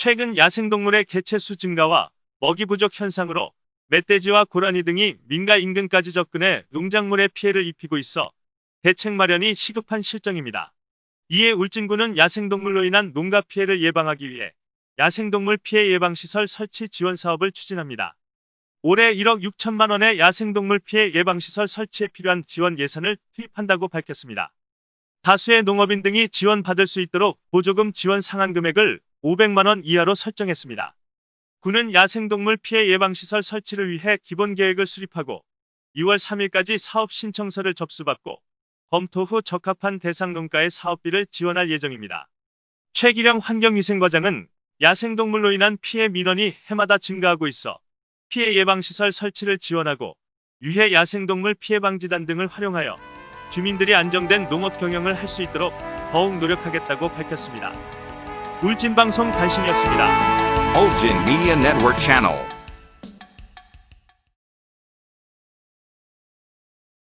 최근 야생동물의 개체수 증가와 먹이 부족 현상으로 멧돼지와 고라니 등이 민가 인근까지 접근해 농작물에 피해를 입히고 있어 대책 마련이 시급한 실정입니다. 이에 울진군은 야생동물로 인한 농가 피해를 예방하기 위해 야생동물 피해 예방시설 설치 지원 사업을 추진합니다. 올해 1억 6천만 원의 야생동물 피해 예방시설 설치에 필요한 지원 예산을 투입한다고 밝혔습니다. 다수의 농업인 등이 지원받을 수 있도록 보조금 지원 상한 금액을 500만 원 이하로 설정했습니다. 군은 야생동물 피해 예방시설 설치를 위해 기본 계획을 수립하고 2월 3일까지 사업 신청서를 접수받고 검토 후 적합한 대상 농가의 사업비를 지원할 예정입니다. 최기령 환경위생과장은 야생동물로 인한 피해 민원이 해마다 증가하고 있어 피해 예방시설 설치를 지원하고 유해 야생동물 피해 방지단 등을 활용하여 주민들이 안정된 농업 경영을 할 수 있도록 더욱 노력하겠다고 밝혔습니다. 울진방송 단신이었습니다. Ulgin Media Network Channel.